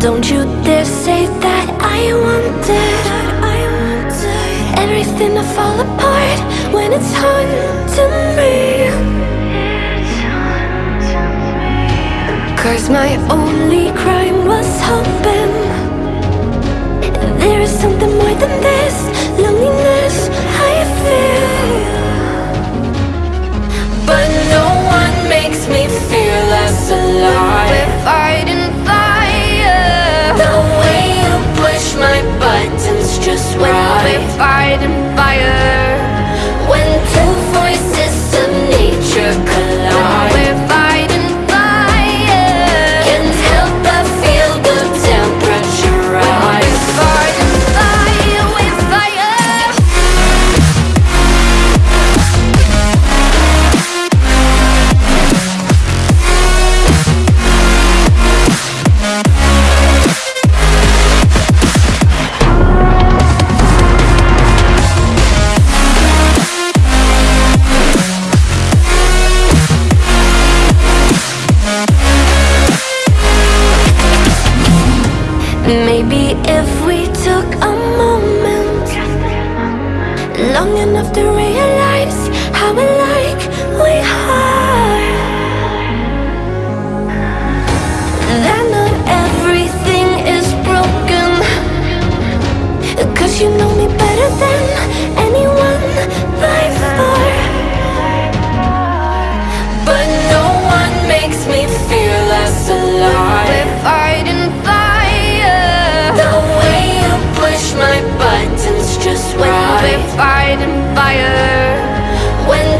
Don't you dare say that I wanted, I wanted Everything to fall apart when it's hard to me. Cause my only crime was hope. Maybe if we took a moment Long enough to realize how alike we are That not everything is broken Cause you know me better than they fire. When